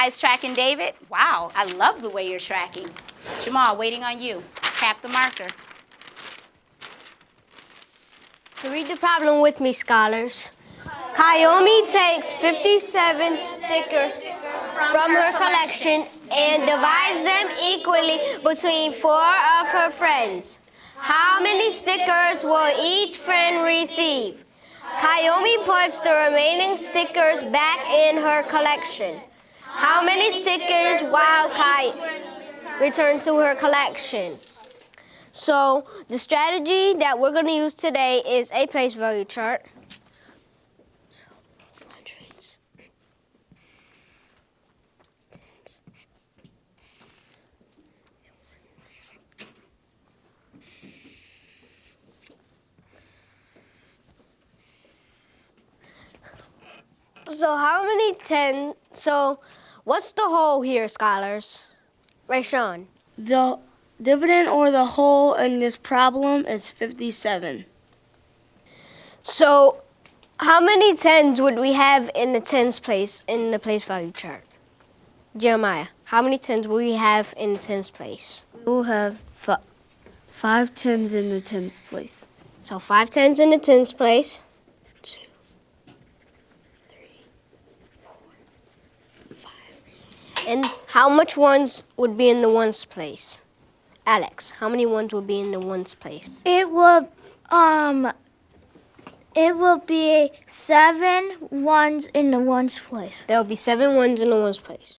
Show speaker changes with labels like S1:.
S1: Highest tracking David. Wow, I love the way you're tracking. Jamal, waiting on you. Tap the marker.
S2: So read the problem with me, scholars. Kayomi takes 57 stickers from her collection and divides them equally between four of her friends. How many stickers will each friend receive? Kayomi puts the remaining stickers back in her collection. How many stickers will Kai return to her collection? So the strategy that we're going to use today is a place value chart. So how many ten? So what's the whole here, scholars? Rayshawn.
S3: The dividend or the whole in this problem is 57.
S2: So how many tens would we have in the tens place in the place value chart? Jeremiah, how many tens will we have in the tens place?
S3: We'll have fi- five tens in the tens place.
S2: So five tens in the tens place. Two, three, four, five. And how much ones would be in the ones place? Alex, how many ones would be in the ones place?
S4: It will um it will be seven ones in the ones place.
S2: There will be seven ones in the ones place.